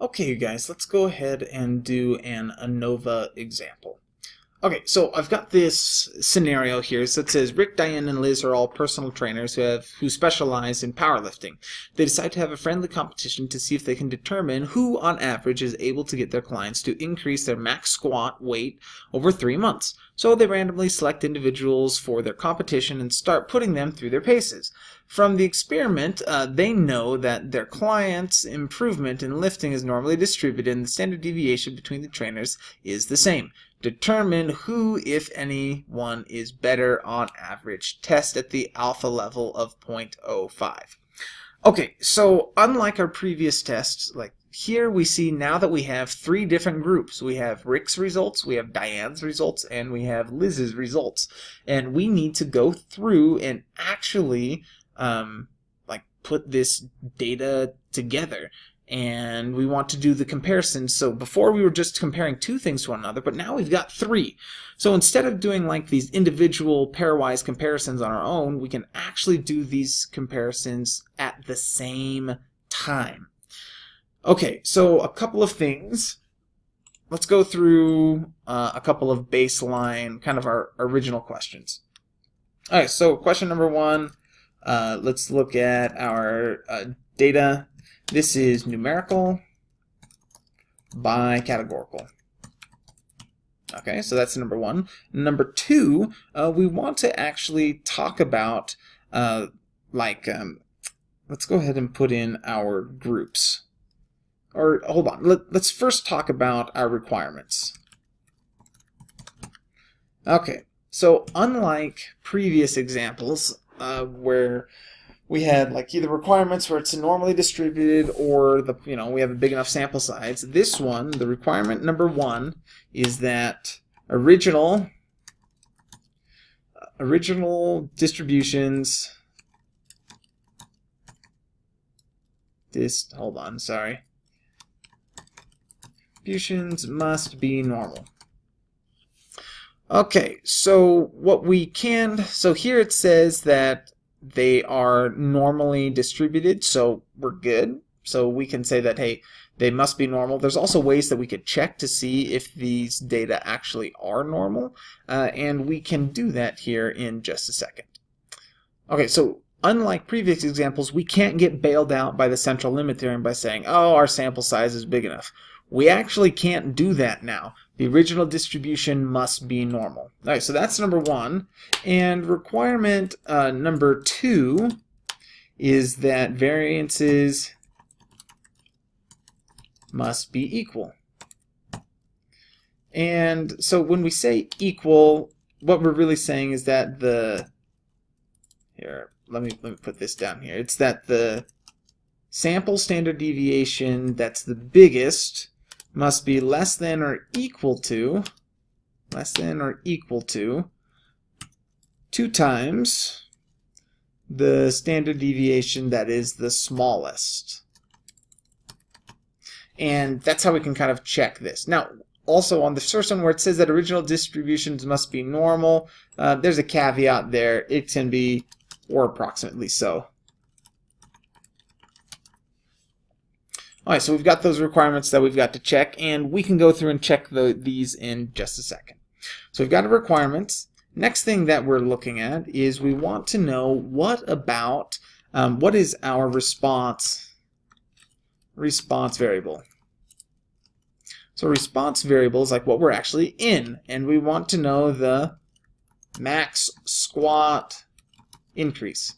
Okay, you guys, let's go ahead and do an ANOVA example. Okay, so I've got this scenario here. So it says Rick, Diane, and Liz are all personal trainers who have who specialize in powerlifting. They decide to have a friendly competition to see if they can determine who, on average, is able to get their clients to increase their max squat weight over three months. So they randomly select individuals for their competition and start putting them through their paces. From the experiment, uh, they know that their clients' improvement in lifting is normally distributed and the standard deviation between the trainers is the same. Determine who, if anyone, is better on average. Test at the alpha level of 0.05. Okay, so unlike our previous tests, like here we see now that we have three different groups. We have Rick's results, we have Diane's results, and we have Liz's results. And we need to go through and actually um, like put this data together and we want to do the comparison. So before we were just comparing two things to one another, but now we've got three. So instead of doing like these individual pairwise comparisons on our own, we can actually do these comparisons at the same time. Okay, so a couple of things. Let's go through uh, a couple of baseline, kind of our original questions. All right, so question number one, uh, let's look at our uh, data this is numerical by categorical. Okay, so that's number one. Number two, uh, we want to actually talk about, uh, like, um, let's go ahead and put in our groups. Or, hold on, Let, let's first talk about our requirements. Okay, so unlike previous examples, uh, where we had like either requirements where it's normally distributed or the you know we have a big enough sample size. This one, the requirement number one, is that original original distributions. This hold on, sorry. Distributions must be normal. Okay, so what we can, so here it says that they are normally distributed, so we're good. So we can say that, hey, they must be normal. There's also ways that we could check to see if these data actually are normal, uh, and we can do that here in just a second. Okay, so unlike previous examples, we can't get bailed out by the central limit theorem by saying, oh, our sample size is big enough. We actually can't do that now. The original distribution must be normal. All right, so that's number one. And requirement uh, number two is that variances must be equal. And so when we say equal, what we're really saying is that the here, let me let me put this down here. It's that the sample standard deviation that's the biggest must be less than or equal to less than or equal to 2 times the standard deviation that is the smallest. And that's how we can kind of check this. Now, also on the first one where it says that original distributions must be normal, uh, there's a caveat there. It can be, or approximately so. Alright, so we've got those requirements that we've got to check, and we can go through and check the, these in just a second. So we've got our requirements. Next thing that we're looking at is we want to know what about, um, what is our response, response variable. So response variable is like what we're actually in, and we want to know the max squat increase.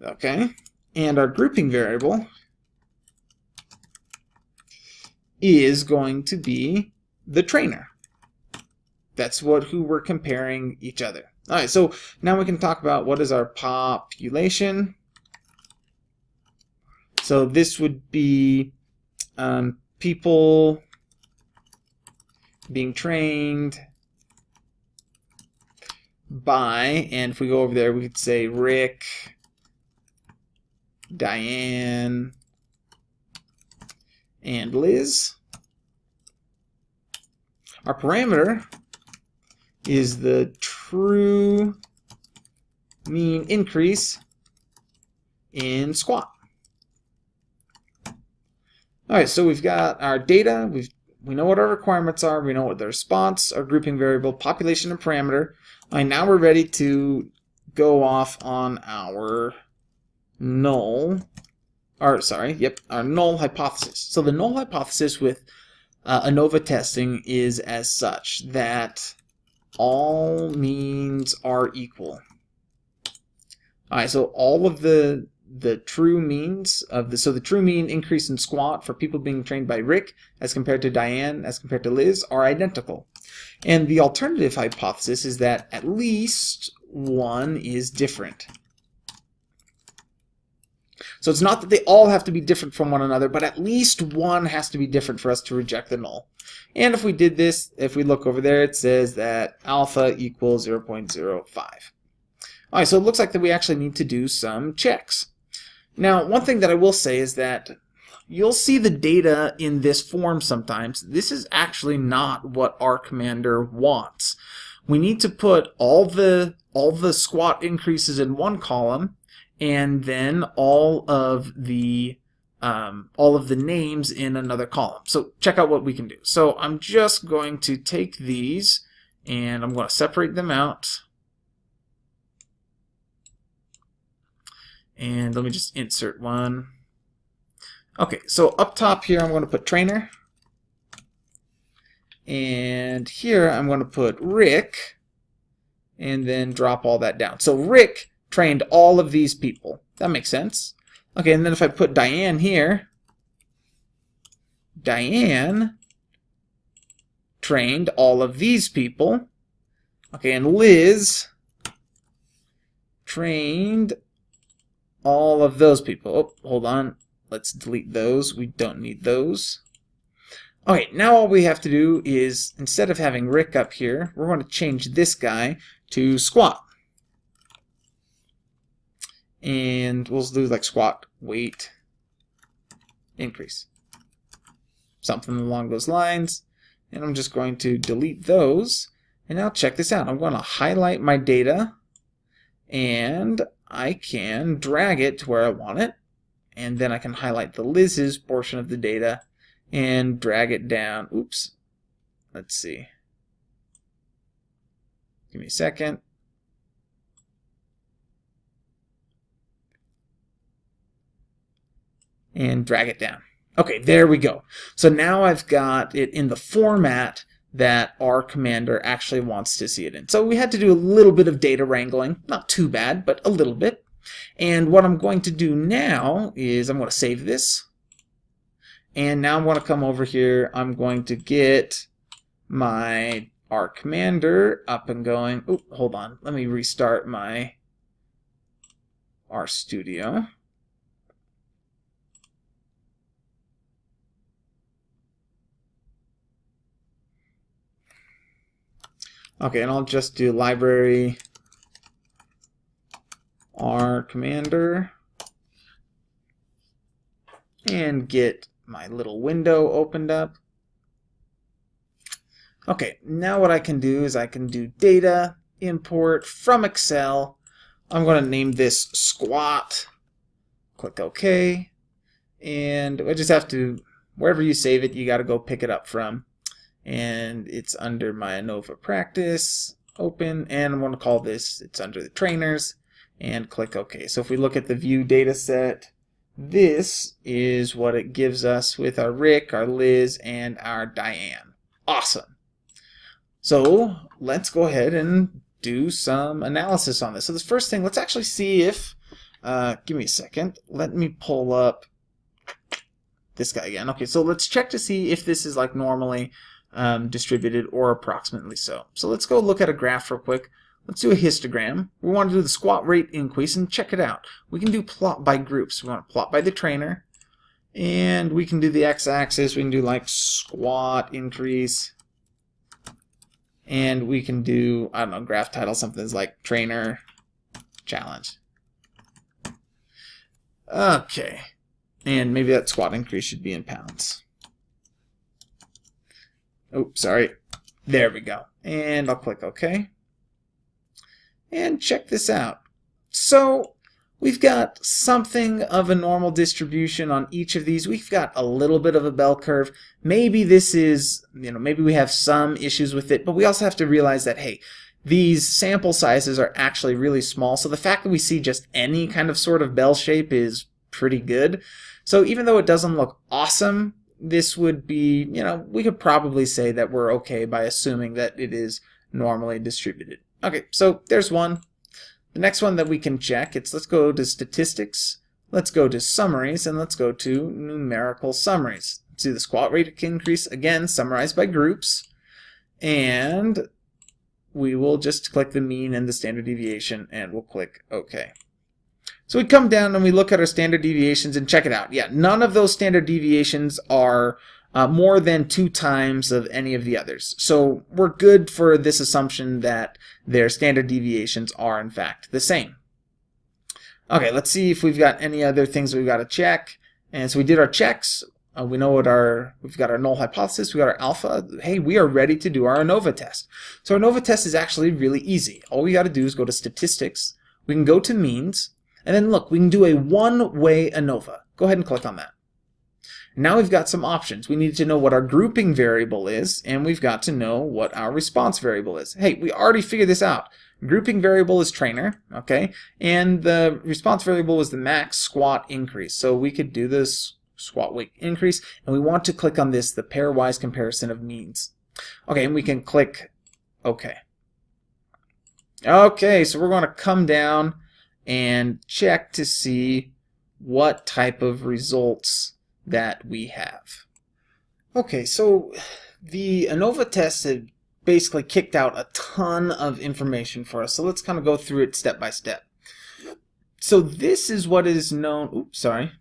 Okay, and our grouping variable is going to be the trainer. That's what who we're comparing each other. All right, so now we can talk about what is our population. So this would be um, people being trained by, and if we go over there, we could say Rick, Diane, and Liz. Our parameter is the true mean increase in squat. All right, so we've got our data. We've we know what our requirements are. We know what the response, our grouping variable, population, and parameter. Right, now we're ready to go off on our null, or sorry, yep, our null hypothesis. So the null hypothesis with uh, ANOVA testing is as such that all means are equal. All right, so all of the the true means of the so the true mean increase in squat for people being trained by Rick as compared to Diane as compared to Liz are identical. And the alternative hypothesis is that at least one is different. So it's not that they all have to be different from one another, but at least one has to be different for us to reject the null. And if we did this, if we look over there, it says that alpha equals 0.05. Alright, so it looks like that we actually need to do some checks. Now, one thing that I will say is that you'll see the data in this form sometimes. This is actually not what R Commander wants. We need to put all the all the squat increases in one column and then all of the um, all of the names in another column. So check out what we can do. So I'm just going to take these and I'm going to separate them out. And let me just insert one. Okay, so up top here I'm going to put trainer. And here I'm going to put Rick. And then drop all that down. So Rick trained all of these people. That makes sense. Okay, and then if I put Diane here, Diane trained all of these people. Okay, and Liz trained all of those people. Oh, hold on. Let's delete those. We don't need those. Okay, now all we have to do is, instead of having Rick up here, we're going to change this guy to squat. And we'll do like squat, weight, increase. Something along those lines. And I'm just going to delete those. And now check this out. I'm going to highlight my data and I can drag it to where I want it and then I can highlight the Liz's portion of the data and drag it down. Oops. Let's see. Give me a second. And drag it down. Okay, there we go. So now I've got it in the format that R Commander actually wants to see it in. So we had to do a little bit of data wrangling. Not too bad, but a little bit. And what I'm going to do now is I'm going to save this. And now I'm going to come over here. I'm going to get my R Commander up and going. Oh, hold on. Let me restart my R Studio. Okay, and I'll just do library R commander and get my little window opened up. Okay, now what I can do is I can do data import from Excel. I'm going to name this squat. Click OK. And I just have to, wherever you save it, you got to go pick it up from. And it's under my ANOVA practice, open, and I'm going to call this, it's under the trainers and click OK. So if we look at the view data set, this is what it gives us with our Rick, our Liz, and our Diane. Awesome. So let's go ahead and do some analysis on this. So the first thing, let's actually see if, uh, give me a second, let me pull up this guy again. Okay, so let's check to see if this is like normally um, distributed or approximately so. So let's go look at a graph real quick. Let's do a histogram. We want to do the squat rate increase and check it out. We can do plot by groups. We want to plot by the trainer. And we can do the x-axis. We can do like squat increase. And we can do, I don't know, graph title, something like trainer challenge. Okay. And maybe that squat increase should be in pounds. Oh, sorry. There we go. And I'll click OK and check this out. So we've got something of a normal distribution on each of these. We've got a little bit of a bell curve. Maybe this is, you know, maybe we have some issues with it, but we also have to realize that, hey, these sample sizes are actually really small, so the fact that we see just any kind of sort of bell shape is pretty good. So even though it doesn't look awesome, this would be, you know, we could probably say that we're okay by assuming that it is normally distributed. Okay, so there's one. The next one that we can check, it's let's go to statistics, let's go to summaries, and let's go to numerical summaries. See the squat rate increase, again, summarized by groups. And we will just click the mean and the standard deviation, and we'll click OK. So we come down and we look at our standard deviations and check it out. Yeah, none of those standard deviations are uh, more than two times of any of the others. So we're good for this assumption that their standard deviations are in fact the same. Okay, let's see if we've got any other things we've got to check. And so we did our checks. Uh, we know what our, we've got our null hypothesis, we got our alpha. Hey, we are ready to do our ANOVA test. So our ANOVA test is actually really easy. All we got to do is go to statistics. We can go to means. And then look, we can do a one-way ANOVA. Go ahead and click on that. Now we've got some options. We need to know what our grouping variable is, and we've got to know what our response variable is. Hey, we already figured this out. Grouping variable is trainer, okay? And the response variable is the max squat increase. So we could do this squat weight increase, and we want to click on this, the pairwise comparison of means. Okay, and we can click OK. Okay, so we're going to come down and check to see what type of results that we have. Okay, so the ANOVA test had basically kicked out a ton of information for us, so let's kind of go through it step by step. So this is what is known, oops, sorry.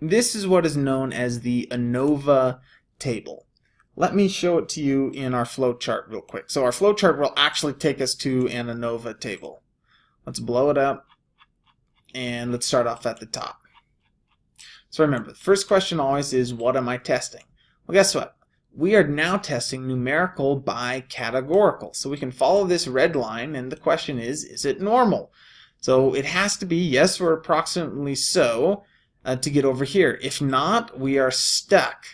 This is what is known as the ANOVA table. Let me show it to you in our flowchart real quick. So our flowchart will actually take us to an ANOVA table. Let's blow it up, and let's start off at the top. So remember, the first question always is, what am I testing? Well, guess what? We are now testing numerical by categorical. So we can follow this red line, and the question is, is it normal? So it has to be yes or approximately so uh, to get over here. If not, we are stuck.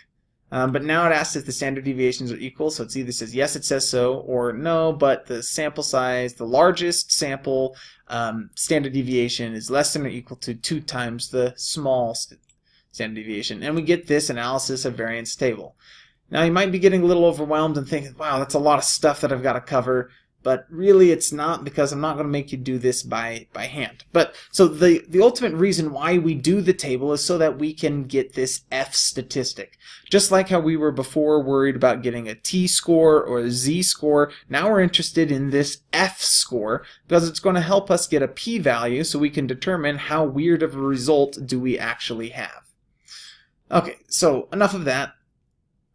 Um, but now it asks if the standard deviations are equal, so it's either says yes, it says so, or no, but the sample size, the largest sample um, standard deviation is less than or equal to two times the small standard deviation. And we get this analysis of variance table. Now you might be getting a little overwhelmed and thinking, wow, that's a lot of stuff that I've got to cover. But really it's not because I'm not going to make you do this by, by hand. But so the, the ultimate reason why we do the table is so that we can get this F statistic. Just like how we were before worried about getting a T-score or a Z-score, now we're interested in this F-score because it's going to help us get a p-value so we can determine how weird of a result do we actually have. Okay, so enough of that.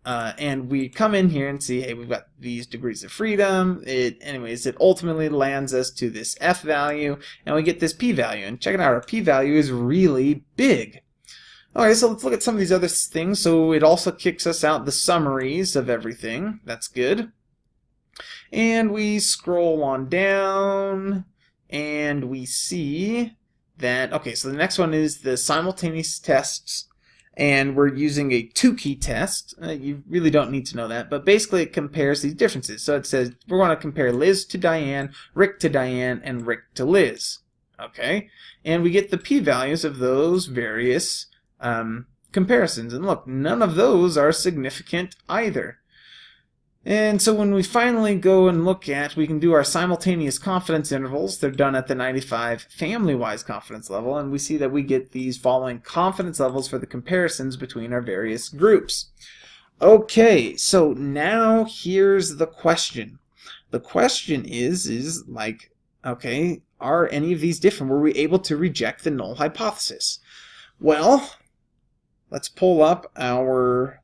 Uh, and we come in here and see, hey, we've got these degrees of freedom. It, anyways, it ultimately lands us to this f value, and we get this p-value. And check it out, our p-value is really big. Okay, so let's look at some of these other things. So it also kicks us out the summaries of everything. That's good. And we scroll on down, and we see that, okay, so the next one is the simultaneous tests and we're using a Tukey test. Uh, you really don't need to know that, but basically it compares these differences. So it says we're going to compare Liz to Diane, Rick to Diane, and Rick to Liz. Okay, and we get the p-values of those various um, comparisons. And look, none of those are significant either. And so when we finally go and look at, we can do our simultaneous confidence intervals. They're done at the 95 family-wise confidence level, and we see that we get these following confidence levels for the comparisons between our various groups. Okay, so now here's the question. The question is, is like, okay, are any of these different? Were we able to reject the null hypothesis? Well, let's pull up our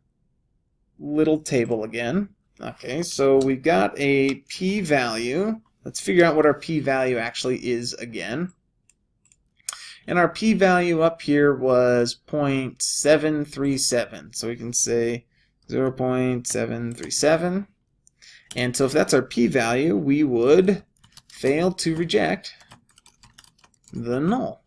little table again. Okay, so we've got a p-value. Let's figure out what our p-value actually is again. And our p-value up here was 0.737. So we can say 0.737. And so if that's our p-value, we would fail to reject the null.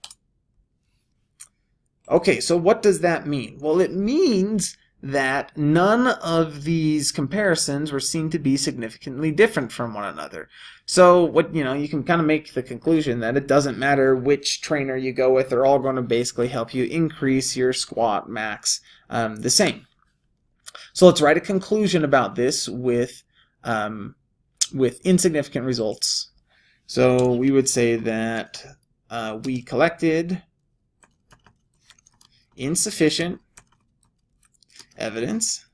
Okay, so what does that mean? Well, it means that none of these comparisons were seen to be significantly different from one another. So what you know, you can kind of make the conclusion that it doesn't matter which trainer you go with; they're all going to basically help you increase your squat max um, the same. So let's write a conclusion about this with um, with insignificant results. So we would say that uh, we collected insufficient evidence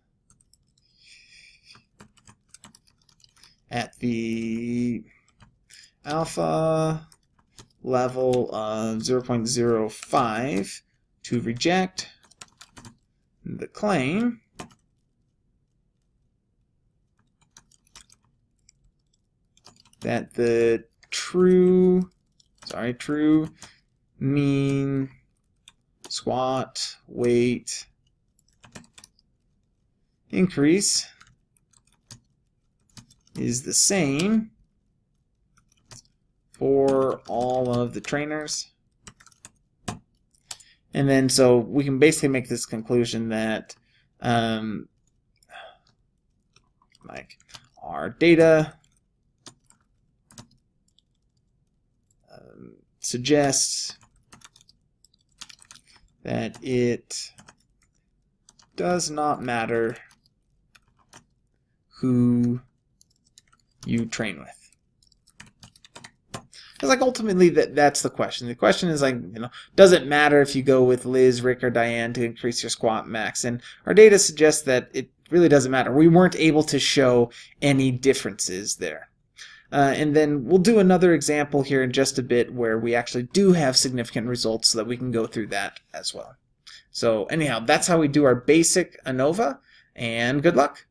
at the alpha level of 0.05 to reject the claim. That the true sorry true mean squat weight increase is the same for all of the trainers. And then so we can basically make this conclusion that um, like our data um, suggests that it does not matter who you train with. Because like ultimately that that's the question. The question is like, you know, does it matter if you go with Liz, Rick, or Diane to increase your squat max? And our data suggests that it really doesn't matter. We weren't able to show any differences there. Uh, and then we'll do another example here in just a bit where we actually do have significant results so that we can go through that as well. So anyhow, that's how we do our basic ANOVA, and good luck.